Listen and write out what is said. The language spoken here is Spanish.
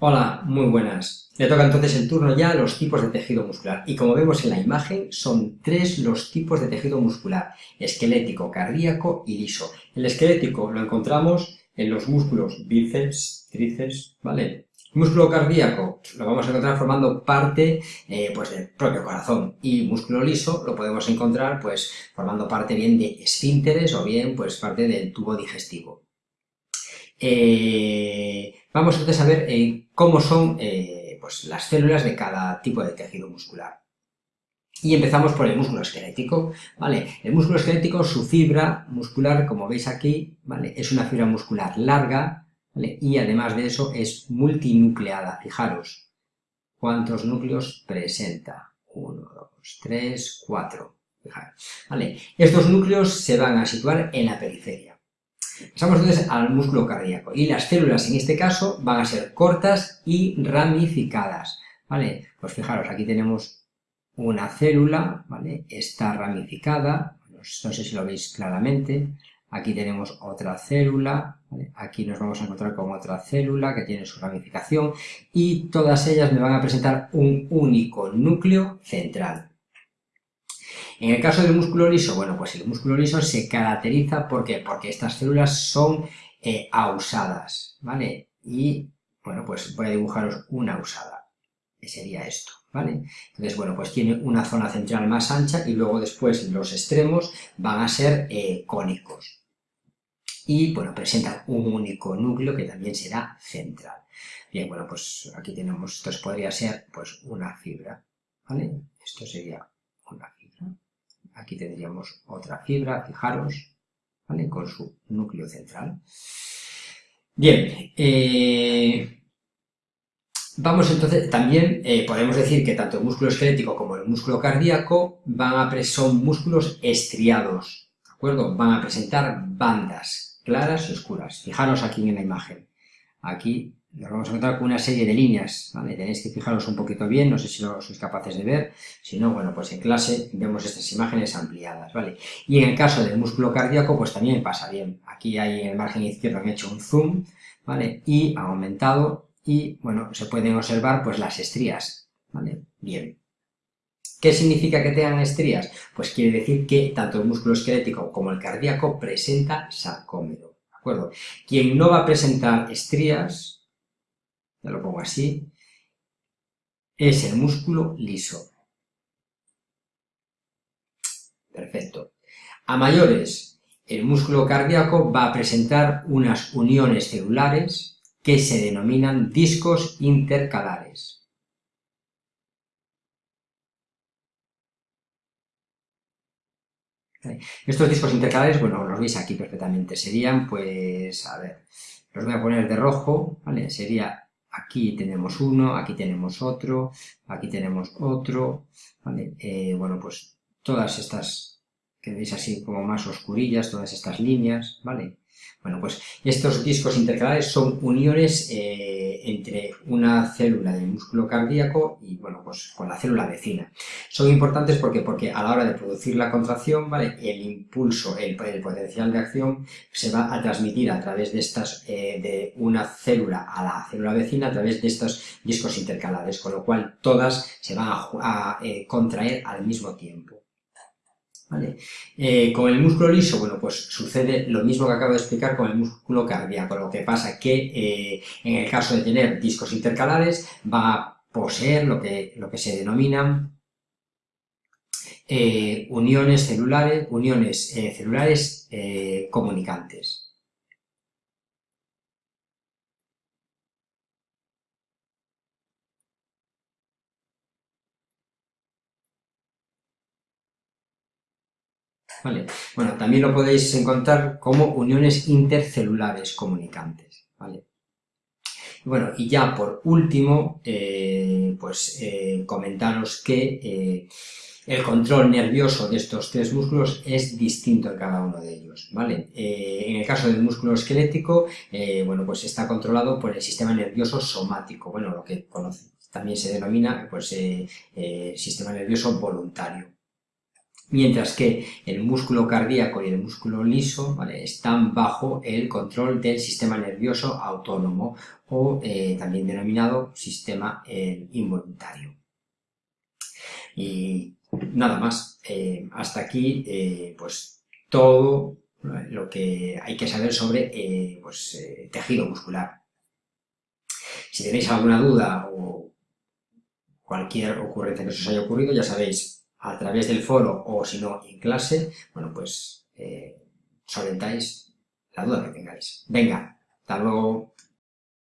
Hola, muy buenas. Le toca entonces el turno ya a los tipos de tejido muscular. Y como vemos en la imagen, son tres los tipos de tejido muscular. Esquelético, cardíaco y liso. El esquelético lo encontramos en los músculos bíceps, tríceps, ¿vale? Músculo cardíaco lo vamos a encontrar formando parte eh, pues del propio corazón y músculo liso lo podemos encontrar pues formando parte bien de esfínteres o bien pues parte del tubo digestivo. Eh, vamos entonces a ver eh, cómo son eh, pues, las células de cada tipo de tejido muscular. Y empezamos por el músculo esquelético, ¿vale? El músculo esquelético, su fibra muscular, como veis aquí, ¿vale? Es una fibra muscular larga, ¿vale? Y además de eso es multinucleada, fijaros. ¿Cuántos núcleos presenta? Uno, dos, tres, cuatro. Fijaros, ¿vale? Estos núcleos se van a situar en la periferia. Pasamos entonces al músculo cardíaco y las células en este caso van a ser cortas y ramificadas, ¿vale? Pues fijaros, aquí tenemos una célula, ¿vale? Está ramificada, no sé si lo veis claramente, aquí tenemos otra célula, aquí nos vamos a encontrar con otra célula que tiene su ramificación y todas ellas me van a presentar un único núcleo central. En el caso del músculo liso, bueno, pues el músculo liso se caracteriza ¿por porque estas células son eh, ausadas, ¿vale? Y, bueno, pues voy a dibujaros una ausada, que sería esto, ¿vale? Entonces, bueno, pues tiene una zona central más ancha y luego después los extremos van a ser eh, cónicos. Y, bueno, presentan un único núcleo que también será central. Bien, bueno, pues aquí tenemos, esto podría ser, pues, una fibra, ¿vale? Esto sería una fibra. Aquí tendríamos otra fibra, fijaros, ¿vale? Con su núcleo central. Bien, eh, vamos entonces, también eh, podemos decir que tanto el músculo esquelético como el músculo cardíaco van a son músculos estriados, ¿de acuerdo? Van a presentar bandas claras y oscuras. Fijaros aquí en la imagen. Aquí nos vamos a encontrar con una serie de líneas. Tenéis que fijaros un poquito bien, no sé si lo sois capaces de ver, si no, bueno, pues en clase vemos estas imágenes ampliadas, ¿vale? Y en el caso del músculo cardíaco, pues también pasa bien. Aquí hay en el margen izquierdo han hecho un zoom, ¿vale? Y ha aumentado y, bueno, se pueden observar pues las estrías, ¿vale? Bien. ¿Qué significa que tengan estrías? Pues quiere decir que tanto el músculo esquelético como el cardíaco presenta sarcómero, ¿de Quien no va a presentar estrías, ya lo pongo así, es el músculo liso. Perfecto. A mayores, el músculo cardíaco va a presentar unas uniones celulares que se denominan discos intercalares. Estos discos intercalares, bueno, los veis aquí perfectamente, serían, pues, a ver, los voy a poner de rojo, ¿vale? Sería aquí tenemos uno, aquí tenemos otro, aquí tenemos otro, ¿vale? Eh, bueno, pues todas estas que veis así como más oscurillas, todas estas líneas, ¿vale? Bueno, pues estos discos intercalares son uniones eh, entre una célula del músculo cardíaco y, bueno, pues con la célula vecina. Son importantes porque, porque a la hora de producir la contracción, ¿vale? El impulso, el, potencial de acción se va a transmitir a través de estas, eh, de una célula a la célula vecina a través de estos discos intercalares, con lo cual todas se van a, eh, contraer al mismo tiempo. Eh, con el músculo liso, bueno, pues sucede lo mismo que acabo de explicar con el músculo cardíaco, lo que pasa que eh, en el caso de tener discos intercalares va a poseer lo que, lo que se denominan eh, uniones celulares, uniones celulares comunicantes. Bueno, también lo podéis encontrar como uniones intercelulares comunicantes, ¿vale? Bueno, y ya por último, eh, pues eh, comentaros que eh, el control nervioso de estos tres músculos es distinto en cada uno de ellos, ¿vale? en el caso del músculo esquelético, bueno, pues está controlado por el sistema nervioso somático, bueno, lo que también se denomina, pues, sistema nervioso voluntario, mientras que el músculo cardíaco y el músculo liso están bajo el control del sistema nervioso autónomo o eh, también denominado sistema eh, involuntario. Y nada más, eh, hasta aquí pues todo lo que hay que saber sobre pues, tejido muscular. Si tenéis alguna duda o cualquier ocurrencia que os haya ocurrido, ya sabéis, a través del foro o si no en clase, bueno, pues eh, solventáis la duda que tengáis. Venga, hasta luego.